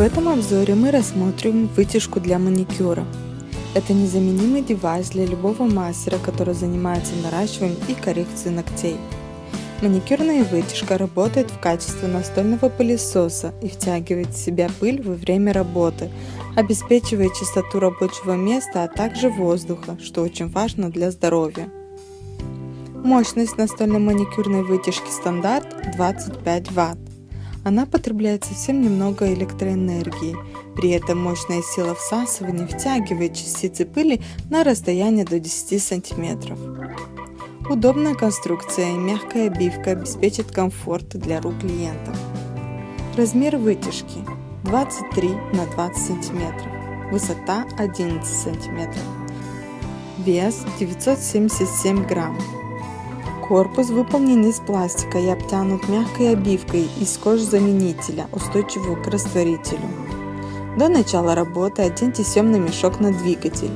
В этом обзоре мы рассмотрим вытяжку для маникюра. Это незаменимый девайс для любого мастера, который занимается наращиванием и коррекцией ногтей. Маникюрная вытяжка работает в качестве настольного пылесоса и втягивает в себя пыль во время работы, обеспечивая чистоту рабочего места, а также воздуха, что очень важно для здоровья. Мощность настольной маникюрной вытяжки стандарт 25 Вт. Она потребляет совсем немного электроэнергии, при этом мощная сила всасывания втягивает частицы пыли на расстояние до 10 см. Удобная конструкция и мягкая обивка обеспечат комфорт для рук клиентов. Размер вытяжки 23 на 20 см, высота 11 см, вес 977 грамм. Корпус выполнен из пластика и обтянут мягкой обивкой из кожзаменителя, устойчивого к растворителю. До начала работы оденьте съемный мешок на двигатель.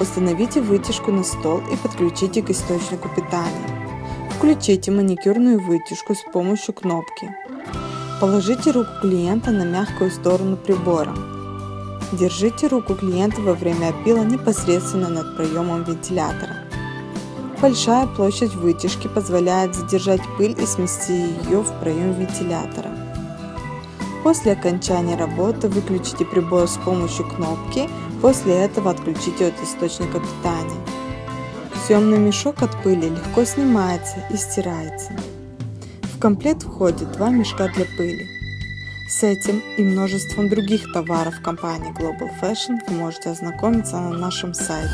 Установите вытяжку на стол и подключите к источнику питания. Включите маникюрную вытяжку с помощью кнопки. Положите руку клиента на мягкую сторону прибора. Держите руку клиента во время опила непосредственно над проемом вентилятора. Большая площадь вытяжки позволяет задержать пыль и смести ее в проем вентилятора. После окончания работы выключите прибор с помощью кнопки, после этого отключите от источника питания. Съемный мешок от пыли легко снимается и стирается. В комплект входит два мешка для пыли. С этим и множеством других товаров компании Global Fashion вы можете ознакомиться на нашем сайте.